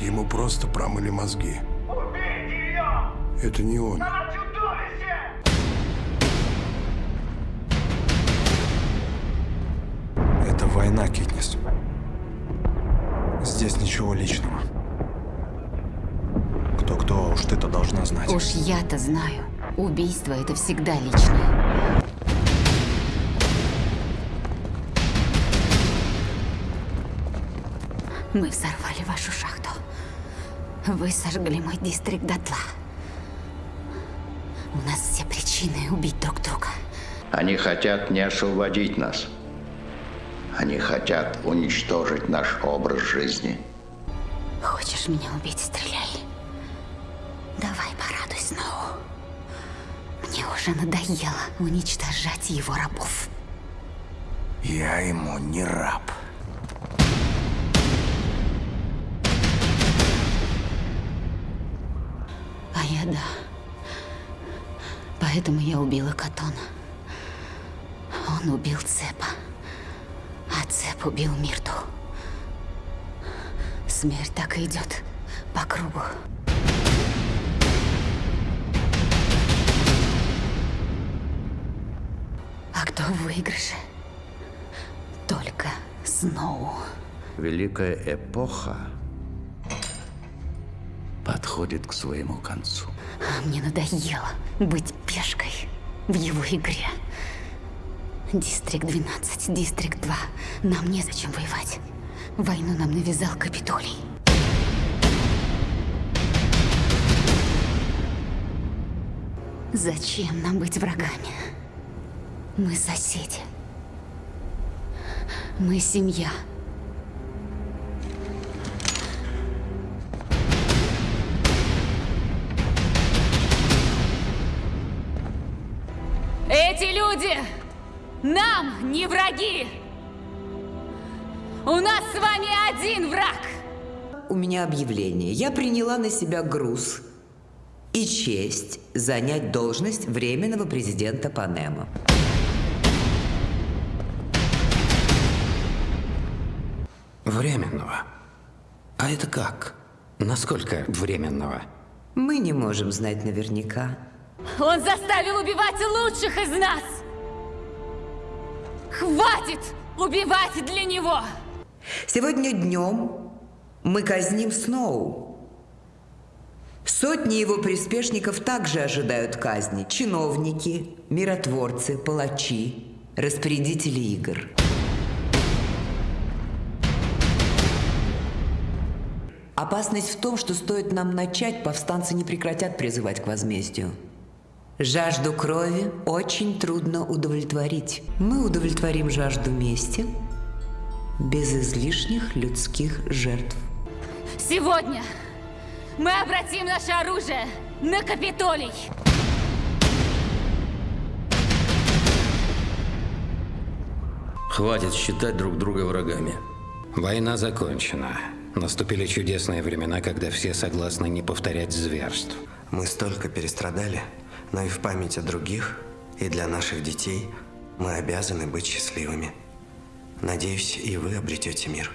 Ему просто промыли мозги. Убейте ее! Это не он. Она чудовище! Это война, Китнис. Здесь ничего личного. Кто-кто, а уж ты-то должна знать. Уж я-то знаю. Убийство — это всегда личное. Мы взорвали вашу шахту. Вы сожгли мой дистрикт дотла. У нас все причины убить друг друга. Они хотят не освободить нас. Они хотят уничтожить наш образ жизни. Хочешь меня убить, стреляй. Давай порадуй снова. Мне уже надоело уничтожать его рабов. Я ему не раб. А я да. Поэтому я убила Катона. Он убил Цепа. А Цеп убил Мирту. Смерть так и идет по кругу. А кто в выигрыше? Только Сноу. Великая эпоха подходит к своему концу. А мне надоело быть пешкой в его игре. Дистрикт 12, Дистрикт 2. Нам незачем воевать. Войну нам навязал Капитолий. Зачем нам быть врагами? Мы соседи. Мы семья. Эти люди нам не враги! У нас с вами один враг! У меня объявление. Я приняла на себя груз и честь занять должность временного президента Панема. Временного. А это как? Насколько временного? Мы не можем знать наверняка. Он заставил убивать лучших из нас! Хватит убивать для него! Сегодня днем мы казним Сноу. Сотни его приспешников также ожидают казни. Чиновники, миротворцы, палачи, распорядители игр. Опасность в том, что стоит нам начать, повстанцы не прекратят призывать к возмездию. Жажду крови очень трудно удовлетворить. Мы удовлетворим жажду мести без излишних людских жертв. Сегодня мы обратим наше оружие на Капитолий! Хватит считать друг друга врагами. Война закончена. Наступили чудесные времена, когда все согласны не повторять зверств. Мы столько перестрадали, но и в память о других, и для наших детей мы обязаны быть счастливыми. Надеюсь, и вы обретете мир.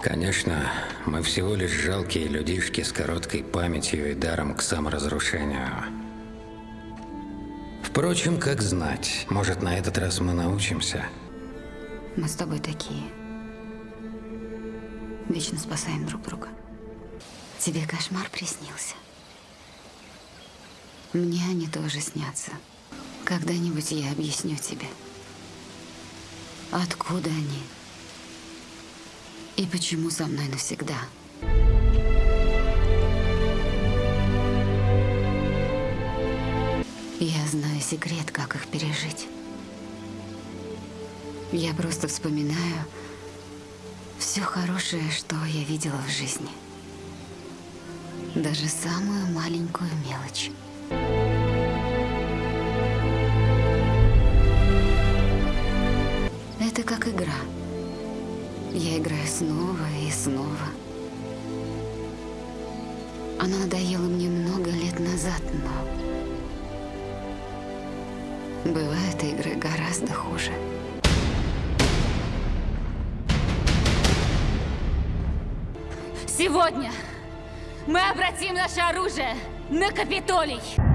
Конечно, мы всего лишь жалкие людишки с короткой памятью и даром к саморазрушению. Впрочем, как знать, может на этот раз мы научимся. Мы с тобой такие. Вечно спасаем друг друга. Тебе кошмар приснился? Мне они тоже снятся. Когда-нибудь я объясню тебе, откуда они и почему со мной навсегда. Я знаю секрет, как их пережить. Я просто вспоминаю все хорошее, что я видела в жизни. Даже самую маленькую мелочь. Это как игра. Я играю снова и снова. Она надоела мне много лет назад, но... Бывают игры гораздо хуже. Сегодня Мы обратим наше оружие на Капитолий!